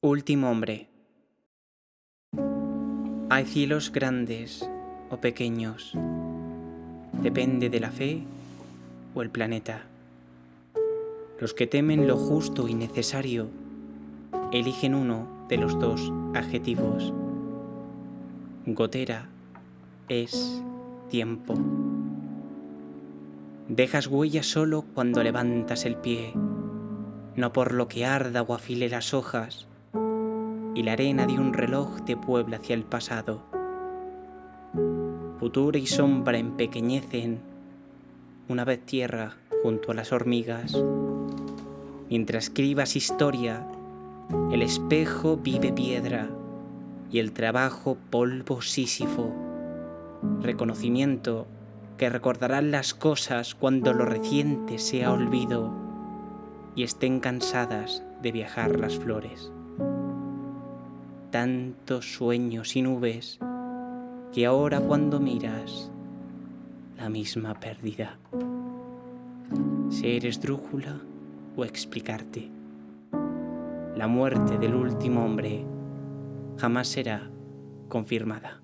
Último hombre. Hay cielos grandes o pequeños. Depende de la fe o el planeta. Los que temen lo justo y necesario eligen uno de los dos adjetivos. Gotera es tiempo. Dejas huella solo cuando levantas el pie, no por lo que arda o afile las hojas, y la arena de un reloj te puebla hacia el pasado. Futura y sombra empequeñecen una vez tierra junto a las hormigas. Mientras escribas historia, el espejo vive piedra y el trabajo polvo sísifo. Reconocimiento que recordarán las cosas cuando lo reciente sea olvido y estén cansadas de viajar las flores tantos sueños y nubes que ahora cuando miras la misma pérdida. Ser esdrújula o explicarte. La muerte del último hombre jamás será confirmada.